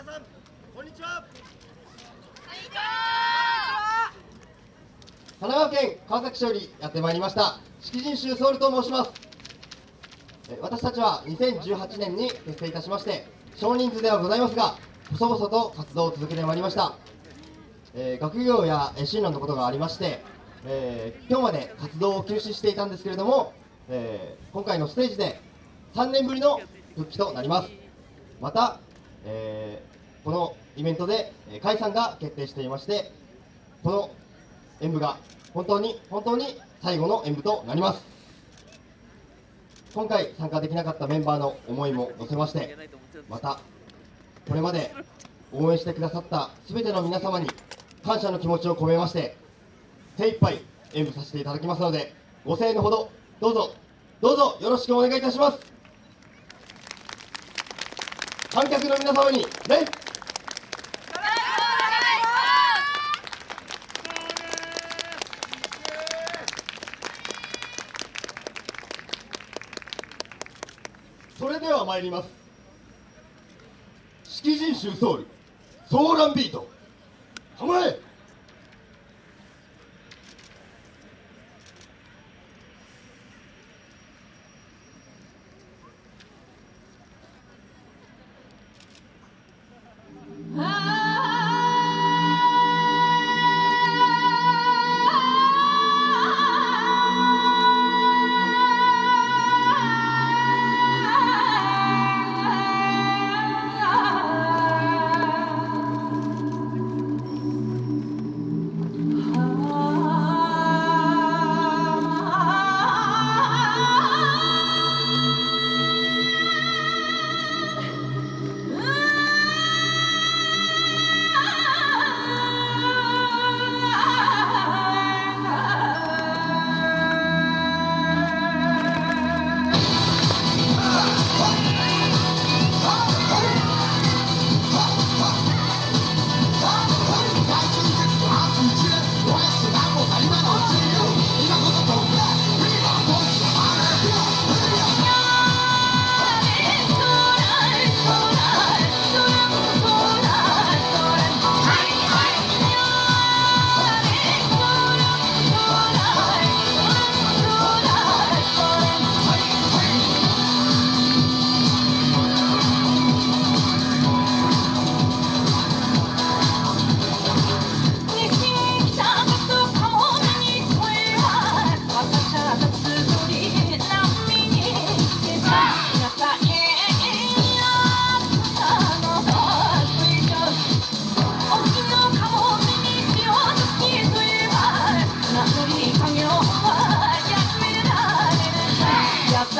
皆さんこんにちは。神奈川県川崎市よりやってまいりました。式人衆ソウルと申します。私たちは2018年に結成いたしまして少人数ではございますが細々と活動を続けてまいりました、えー学業や進路のことがありまして、えー今日まで活動を休止していたんですけれども、えー今回のステージで3年ぶりの復帰となります。また、えーこのイベントで解散が決定していましてこの演舞が本当に本当に最後の演舞となります。今回参加できなかったメンバーの思いも乗せましてまたこれまで応援してくださった全ての皆様に感謝の気持ちを込めまして精一杯演舞させていただきますのでご声援のほどどうぞどうぞよろしくお願いいたします。観客の皆様にね。それでは参ります。式人衆ソウルソーランビート。構え。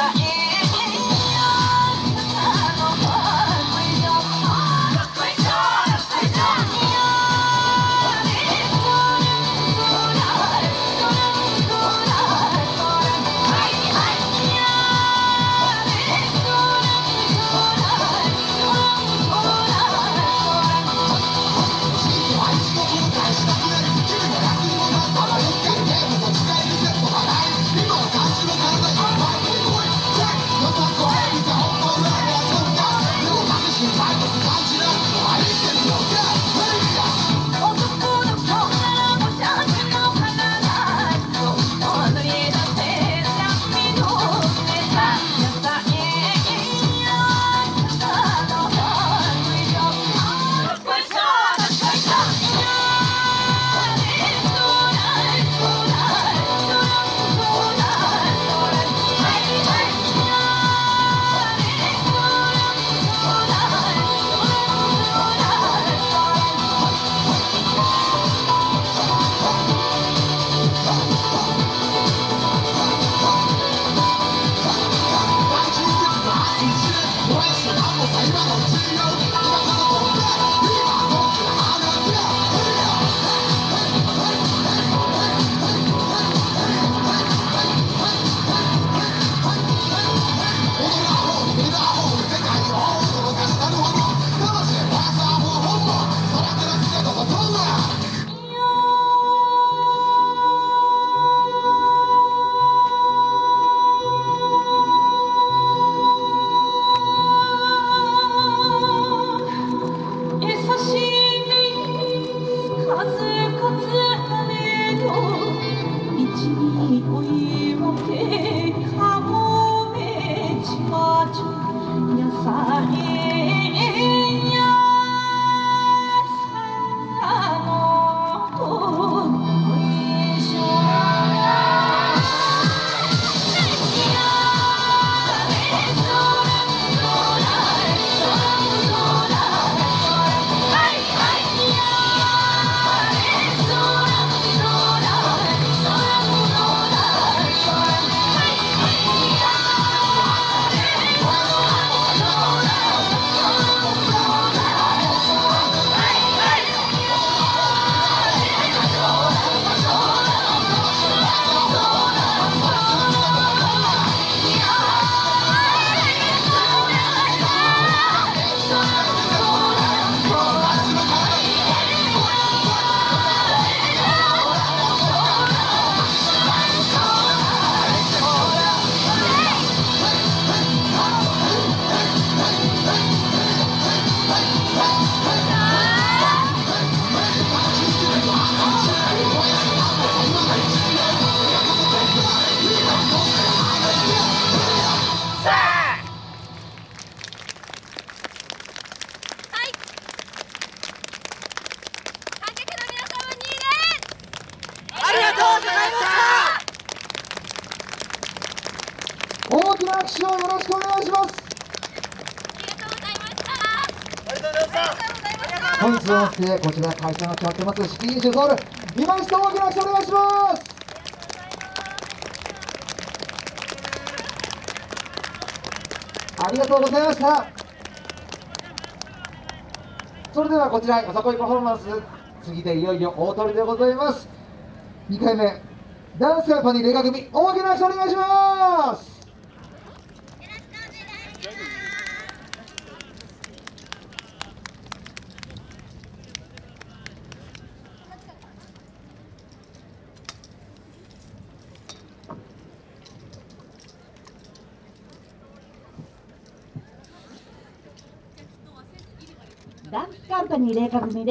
I am. 못해 가뭄에 지어준 몇 살이 拍手をよろしくお願いします。本日のしてこちら会社が決まってます式人種ソウル今一度大きな拍手お願いします。ありがとうございました。それではこちらよさこいパフォーマンス次でいよいよ大鳥でございます。2回目ダンスカンパニーレカ組大きな拍手お願いしますダンスカンパニー麗華組で